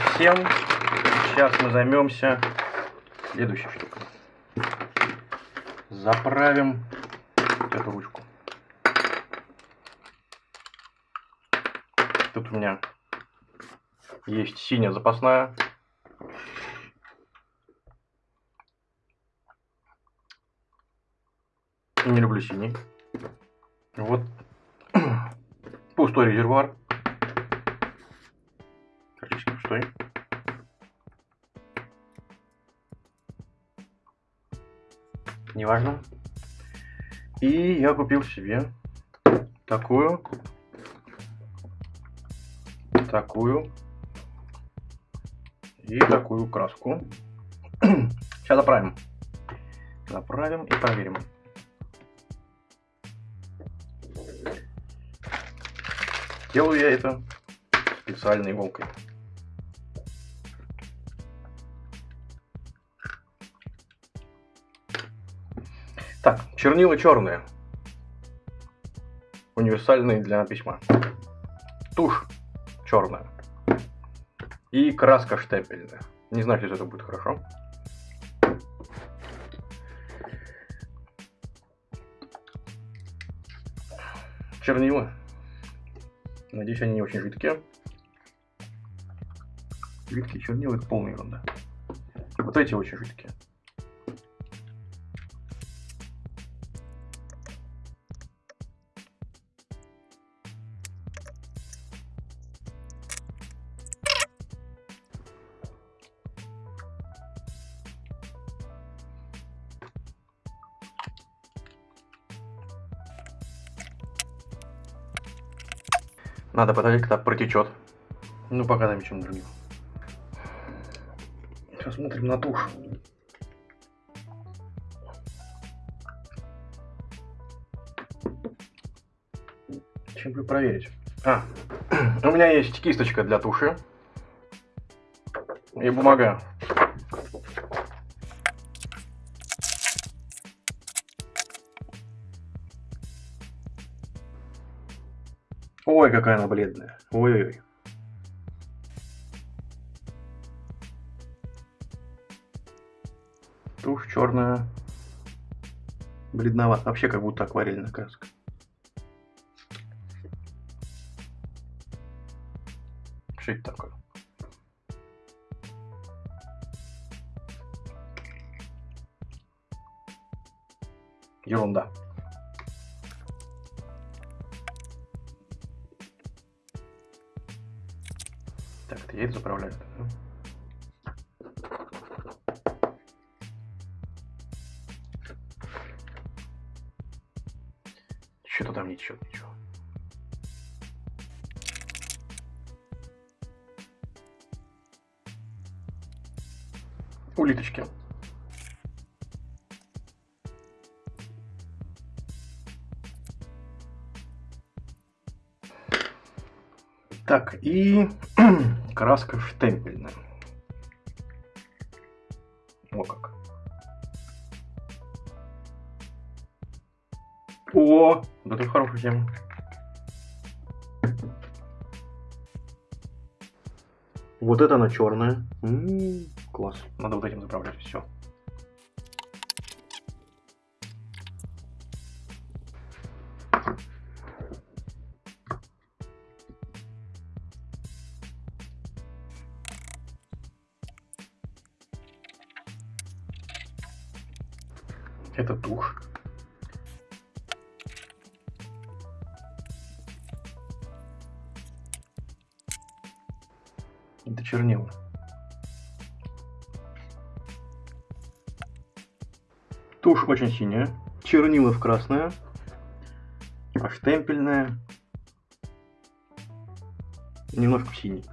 всем. Сейчас мы займемся следующей штукой. Заправим эту ручку. Тут у меня есть синяя запасная. Не люблю синий. Вот пустой резервуар. Пустой. Неважно. И я купил себе такую, такую и такую краску. Сейчас заправим. Заправим и проверим. Делаю я это специальной иголкой. Так, чернила черные. Универсальные для письма. Тушь черная. И краска штемпельная. Не знаю, если это будет хорошо. Чернила. Надеюсь, они не очень жидкие. Жидкие чернила это полная ерунда. Вот эти очень жидкие. Надо подождать, когда протечет. Ну, пока там чем другим. Сейчас смотрим на тушь. Чем бы проверить? А, у меня есть кисточка для туши. И бумага. Ой, какая она бледная. Ой-ой-ой. Тушь черная. Бледновато. Вообще как будто акварельная краска. Что это такое? Ерунда. Так, это я это заправляю. Что-то там ничего, ничего. Улиточки. Так, и краска штемпельная. О как. О, да это хорошая тема. Вот это она черная. М -м -м, класс. Надо вот этим заправлять все. Это тушь. Это чернила. Тушь очень синяя, чернила в красная, а штемпельная немножко в синий.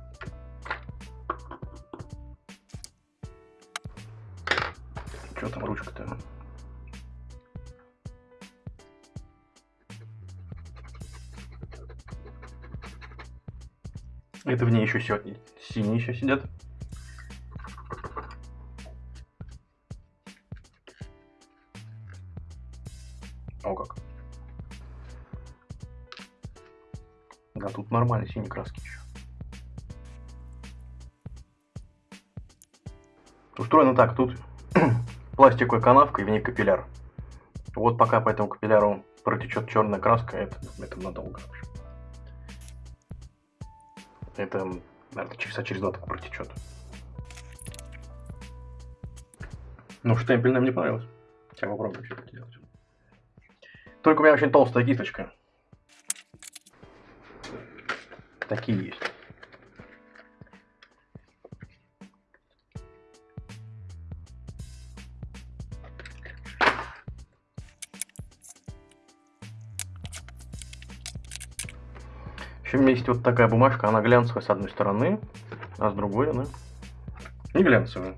Что там ручка-то? Это в ней еще сегодня синие еще сидят. О как. Да, тут нормальные синие краски еще. устроено так, тут пластиковая канавка и в ней капилляр. Вот пока по этому капилляру протечет черная краска, это, это надолго. В общем. Это, наверное, часа через два так протечет. Ну, штемпель мне понравилось. Сейчас попробую что-то делать. Только у меня очень толстая кисточка. Такие есть. В общем, есть вот такая бумажка, она глянцевая с одной стороны, а с другой она не глянцевая.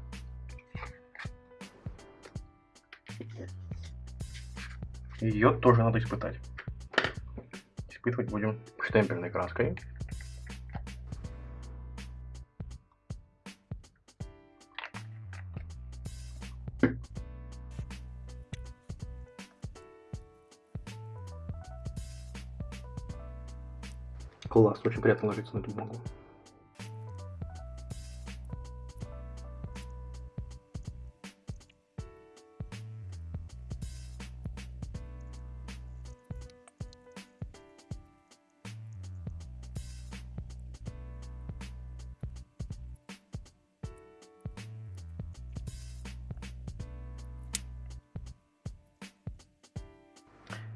Ее тоже надо испытать. Испытывать будем штемпельной краской. Класс, очень приятно ложиться на эту бумагу.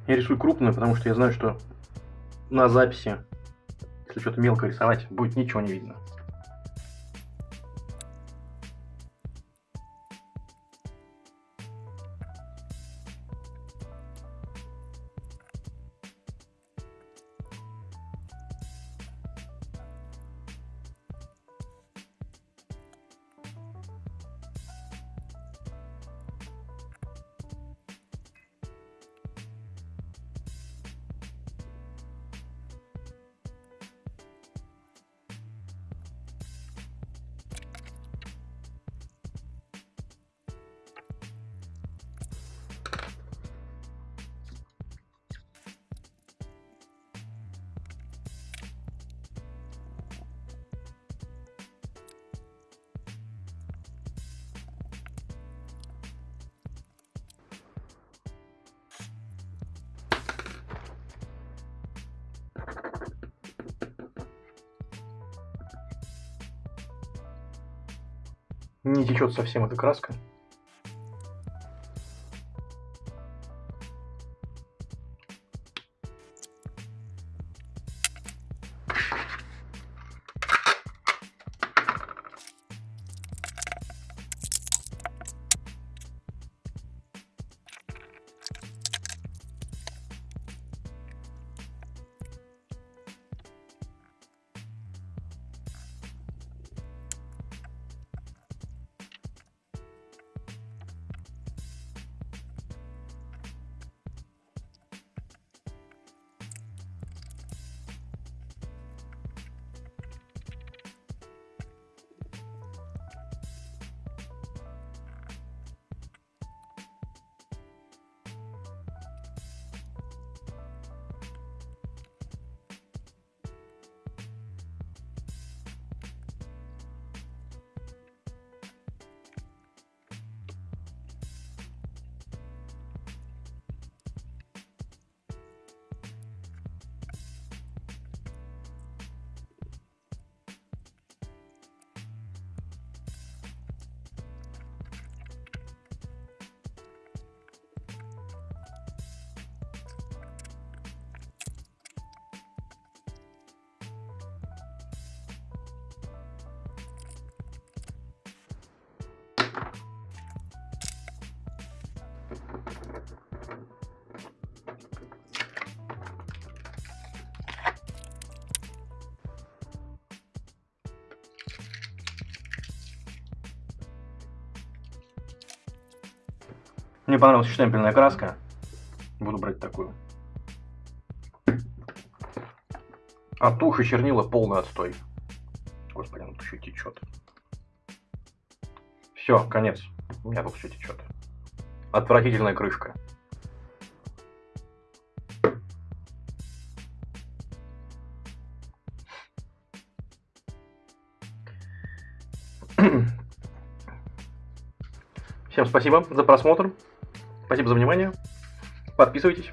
Я рисую крупную, потому что я знаю, что на записи, если что-то мелко рисовать, будет ничего не видно. Не течет совсем эта краска. Мне понравилась штемпельная краска. Буду брать такую. А тушь и чернила полный отстой. Господи, ну еще течет. Все, конец. У меня тут все течет. Отвратительная крышка. Всем спасибо за просмотр. Спасибо за внимание. Подписывайтесь.